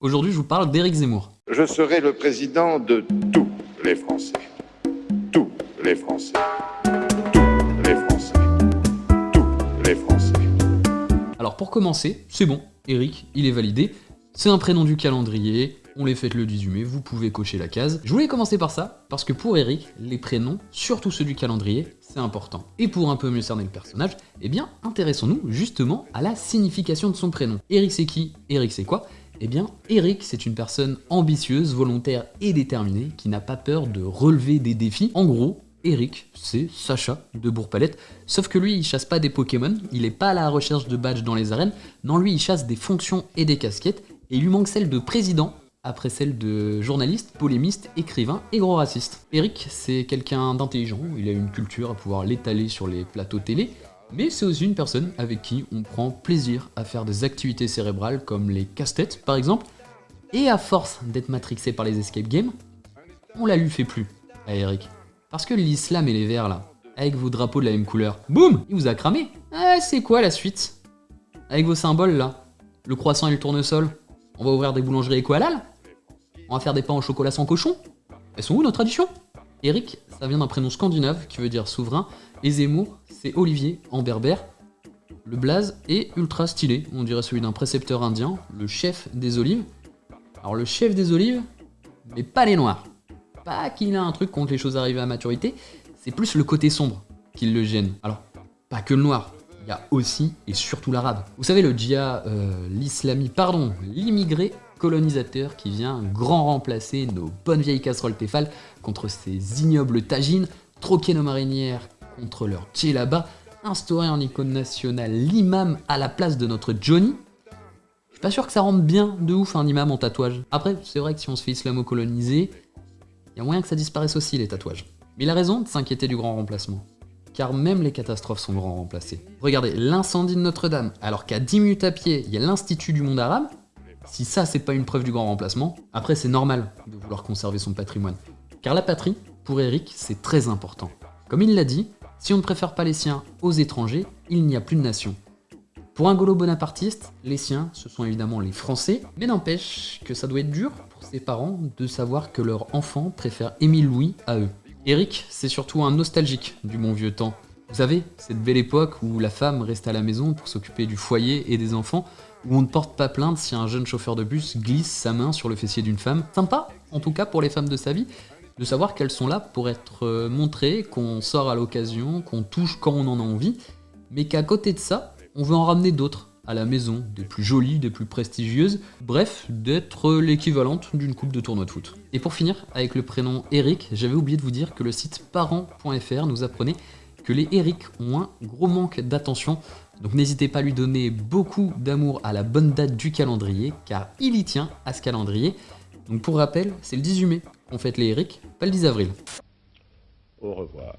Aujourd'hui, je vous parle d'Éric Zemmour. Je serai le président de tous les Français. Tous les Français. Tous les Français. Tous les Français. Alors pour commencer, c'est bon, Eric, il est validé. C'est un prénom du calendrier, on les fête le 18 mai, vous pouvez cocher la case. Je voulais commencer par ça, parce que pour Eric, les prénoms, surtout ceux du calendrier, c'est important. Et pour un peu mieux cerner le personnage, eh bien, intéressons-nous justement à la signification de son prénom. Eric c'est qui? Eric c'est quoi? Eh bien, Eric, c'est une personne ambitieuse, volontaire et déterminée qui n'a pas peur de relever des défis. En gros, Eric, c'est Sacha de Bourg-Palette, sauf que lui, il chasse pas des Pokémon, il est pas à la recherche de badges dans les arènes, non, lui, il chasse des fonctions et des casquettes, et il lui manque celle de président, après celle de journaliste, polémiste, écrivain et gros raciste. Eric, c'est quelqu'un d'intelligent, il a une culture à pouvoir l'étaler sur les plateaux télé, mais c'est aussi une personne avec qui on prend plaisir à faire des activités cérébrales comme les casse-têtes par exemple, et à force d'être matrixé par les escape games, on la lui fait plus. À Eric. Parce que l'islam et les verts là, avec vos drapeaux de la même couleur, boum, il vous a cramé. Ah, c'est quoi la suite? Avec vos symboles là, le croissant et le tournesol, on va ouvrir des boulangeries éco-halal? On va faire des pains au chocolat sans cochon? Elles sont où nos traditions? Eric, ça vient d'un prénom scandinave qui veut dire souverain, et Zemmour, c'est Olivier en berbère. Le blaze est ultra stylé, on dirait celui d'un précepteur indien, le chef des olives. Alors le chef des olives, mais pas les noirs. Pas qu'il a un truc contre les choses arrivées à maturité, c'est plus le côté sombre qui le gêne. Alors, pas que le noir, il y a aussi et surtout l'arabe. Vous savez, le djihad, euh, l'islami, pardon, l'immigré colonisateur qui vient grand remplacer nos bonnes vieilles casseroles Tefal contre ces ignobles tagines, troquer nos marinières contre leur là-bas, instaurer en icône nationale l'imam à la place de notre Johnny. Je suis pas sûr que ça rentre bien de ouf un imam en tatouage. Après, c'est vrai que si on se fait islamo-coloniser, il y a moyen que ça disparaisse aussi les tatouages. Mais il a raison de s'inquiéter du grand remplacement car même les catastrophes sont grand remplacées. Regardez, l'incendie de Notre-Dame, alors qu'à 10 minutes à pied, il y a l'Institut du monde arabe, si ça c'est pas une preuve du grand remplacement, après c'est normal de vouloir conserver son patrimoine. Car la patrie, pour Eric, c'est très important. Comme il l'a dit, si on ne préfère pas les siens aux étrangers, il n'y a plus de nation. Pour un golo bonapartiste, les siens, ce sont évidemment les Français, mais n'empêche que ça doit être dur pour ses parents de savoir que leur enfant préfère Émile Louis à eux. Eric, c'est surtout un nostalgique du bon vieux temps. Vous savez, cette belle époque où la femme reste à la maison pour s'occuper du foyer et des enfants, où on ne porte pas plainte si un jeune chauffeur de bus glisse sa main sur le fessier d'une femme. Sympa, en tout cas pour les femmes de sa vie, de savoir qu'elles sont là pour être euh, montrées, qu'on sort à l'occasion, qu'on touche quand on en a envie, mais qu'à côté de ça, on veut en ramener d'autres à la maison, des plus jolies, des plus prestigieuses, bref, d'être l'équivalente d'une coupe de tournoi de foot. Et pour finir, avec le prénom Eric, j'avais oublié de vous dire que le site parents.fr nous apprenait les Eric ont un gros manque d'attention, donc n'hésitez pas à lui donner beaucoup d'amour à la bonne date du calendrier, car il y tient à ce calendrier. Donc pour rappel, c'est le 18 mai qu'on fête les Eric, pas le 10 avril. Au revoir.